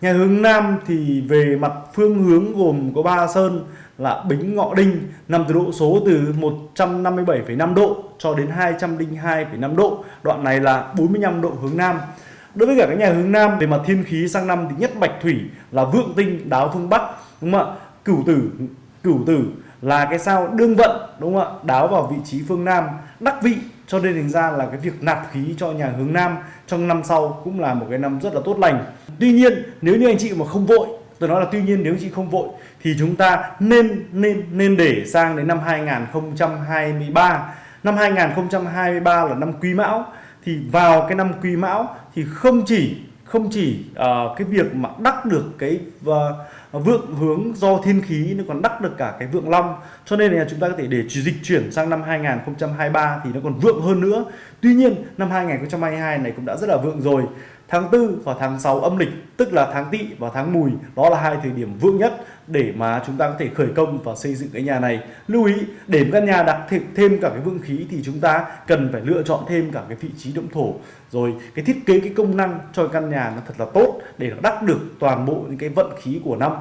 Nhà hướng Nam thì về mặt phương hướng gồm có ba sơn là Bính Ngọ Đinh nằm từ độ số từ 157,5 độ cho đến 202,5 độ. Đoạn này là 45 độ hướng Nam. Đối với cả các nhà hướng Nam về mặt thiên khí sang năm thì nhất Bạch Thủy là vượng tinh đáo phương Bắc đúng không ạ? Cửu tử cửu tử là cái sao đương vận đúng không ạ? Đáo vào vị trí phương Nam, đắc vị cho nên thành ra là cái việc nạp khí cho nhà hướng Nam trong năm sau cũng là một cái năm rất là tốt lành. Tuy nhiên nếu như anh chị mà không vội tôi nói là tuy nhiên nếu chị không vội thì chúng ta nên nên nên để sang đến năm 2023 năm 2023 là năm Quý Mão. Thì vào cái năm Quý Mão thì không chỉ không chỉ uh, cái việc mà đắc được cái uh, vượng hướng do thiên khí nó còn đắc được cả cái vượng long. Cho nên là chúng ta có thể để dịch chuyển sang năm 2023 thì nó còn vượng hơn nữa. Tuy nhiên năm 2022 này cũng đã rất là vượng rồi tháng 4 và tháng 6 âm lịch, tức là tháng tỵ và tháng mùi, đó là hai thời điểm vượng nhất để mà chúng ta có thể khởi công và xây dựng cái nhà này. Lưu ý, để căn nhà đặt thêm cả cái vượng khí thì chúng ta cần phải lựa chọn thêm cả cái vị trí động thổ. Rồi, cái thiết kế, cái công năng cho căn nhà nó thật là tốt để nó đắc được toàn bộ những cái vận khí của năm.